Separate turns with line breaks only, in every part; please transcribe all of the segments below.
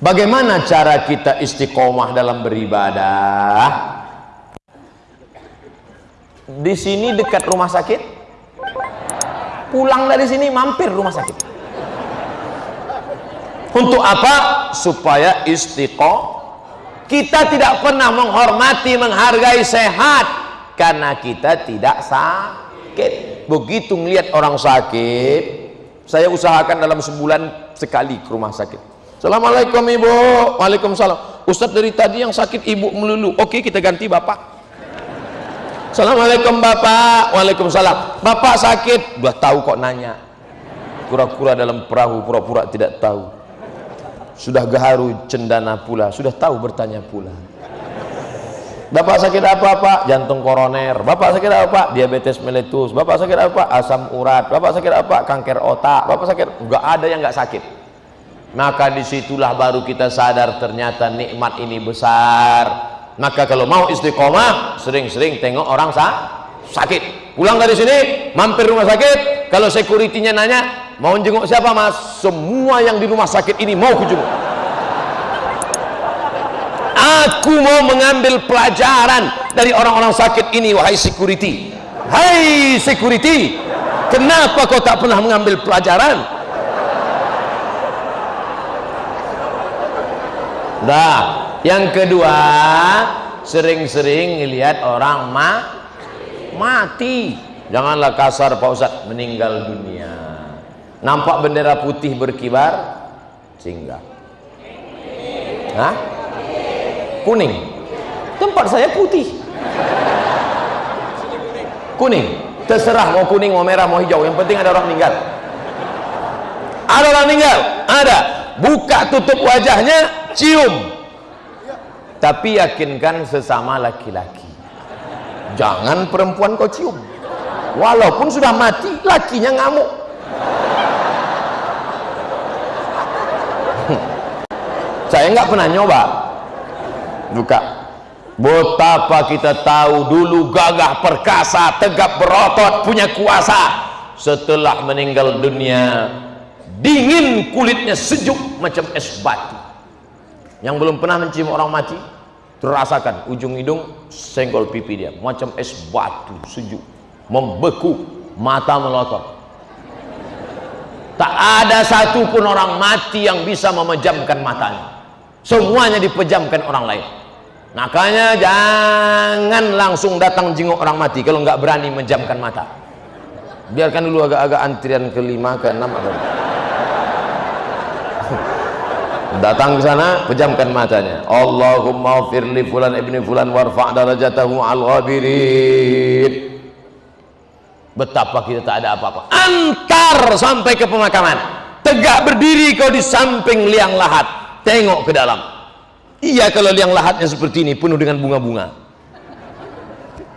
bagaimana cara kita istiqomah dalam beribadah? Di sini dekat rumah sakit. Pulang dari sini mampir rumah sakit. Untuk apa? supaya istiqomah kita tidak pernah menghormati menghargai sehat karena kita tidak sakit. Begitu melihat orang sakit saya usahakan dalam sebulan sekali ke rumah sakit Assalamualaikum ibu. Waalaikumsalam. Ustadz dari tadi yang sakit ibu melulu. Oke kita ganti bapak. Assalamualaikum bapak. Waalaikumsalam. Bapak sakit? Udah tahu kok nanya. Kura-kura dalam perahu pura-pura tidak tahu. Sudah gaharu cendana pula. Sudah tahu bertanya pula. Bapak sakit apa pak? Jantung koroner. Bapak sakit apa? Pak? Diabetes meletus Bapak sakit apa? Asam urat. Bapak sakit apa? Kanker otak. Bapak sakit? Enggak ada yang enggak sakit maka di situlah baru kita sadar ternyata nikmat ini besar. Maka kalau mau istiqomah sering-sering tengok orang sa sakit. Pulang dari sini mampir rumah sakit. Kalau sekuritinya nanya mau jenguk siapa mas? Semua yang di rumah sakit ini mau kujenguk aku mau mengambil pelajaran dari orang-orang sakit ini wahai security. Hai security kenapa kau tak pernah mengambil pelajaran Dah. Yang kedua, sering-sering lihat orang ma mati. Janganlah kasar Pak Ustaz, meninggal dunia. Nampak bendera putih berkibar, singgah. Hah? Kuning. Tempat saya putih. Kuning. Terserah mau kuning, mau merah, mau hijau. Yang penting ada orang meninggal. Ada orang meninggal? Ada. Buka tutup wajahnya, cium. Tapi yakinkan sesama laki-laki. Jangan perempuan kau cium. Walaupun sudah mati lakinya ngamuk. Saya nggak pernah nyoba. Buka betapa kita tahu dulu gagah perkasa tegap berotot punya kuasa. Setelah meninggal dunia dingin kulitnya sejuk macam es batu yang belum pernah mencium orang mati terasakan ujung hidung senggol pipi dia. Macam es batu sejuk. Membeku mata melotot. Tak ada satupun orang mati yang bisa memejamkan matanya. Semuanya dipejamkan orang lain. Makanya jangan langsung datang jenguk orang mati kalau nggak berani menjamkan mata. Biarkan dulu agak-agak antrian kelima ke enam atau datang ke sana pejamkan matanya. Allahumma firli fulan ibni fulan warfa' darajatahu al ghabirin betapa kita tak ada apa-apa. Antar sampai ke pemakaman. Tegak berdiri kau di samping liang lahat. Tengok ke dalam. Iya kalau liang lahatnya seperti ini penuh dengan bunga-bunga.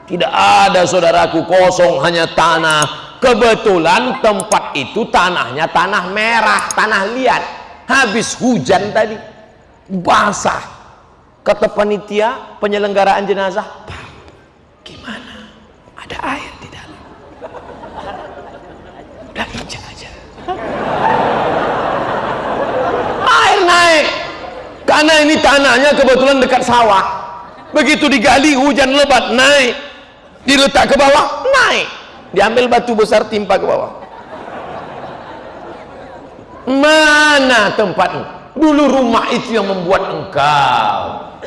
Tidak ada saudaraku kosong hanya tanah. Kebetulan tempat itu tanahnya tanah merah tanah liat habis hujan tadi basah. Kata panitia penyelenggaraan jenazah Pak, gimana? Ada air di dalam. Udah injak aja. Air naik. Karena ini tanahnya kebetulan dekat sawah. Begitu digali hujan lebat naik. Diletak ke bawah naik. Diambil batu besar timpa ke bawah mana tempatmu. Dulu rumah itu yang membuat engkau.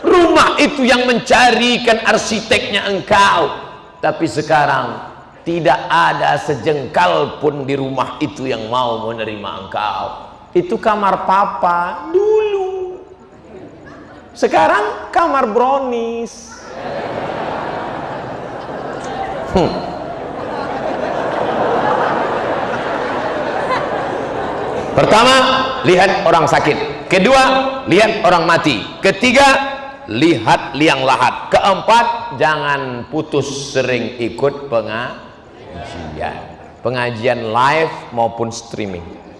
Rumah itu yang mencarikan arsiteknya engkau. Tapi sekarang tidak ada sejengkal pun di rumah itu yang mau menerima engkau. Itu kamar papa dulu. Sekarang kamar brownies. Hmm. pertama lihat orang sakit. Kedua lihat orang mati. Ketiga lihat liang lahat. Keempat jangan putus sering ikut pengajian. Pengajian live maupun streaming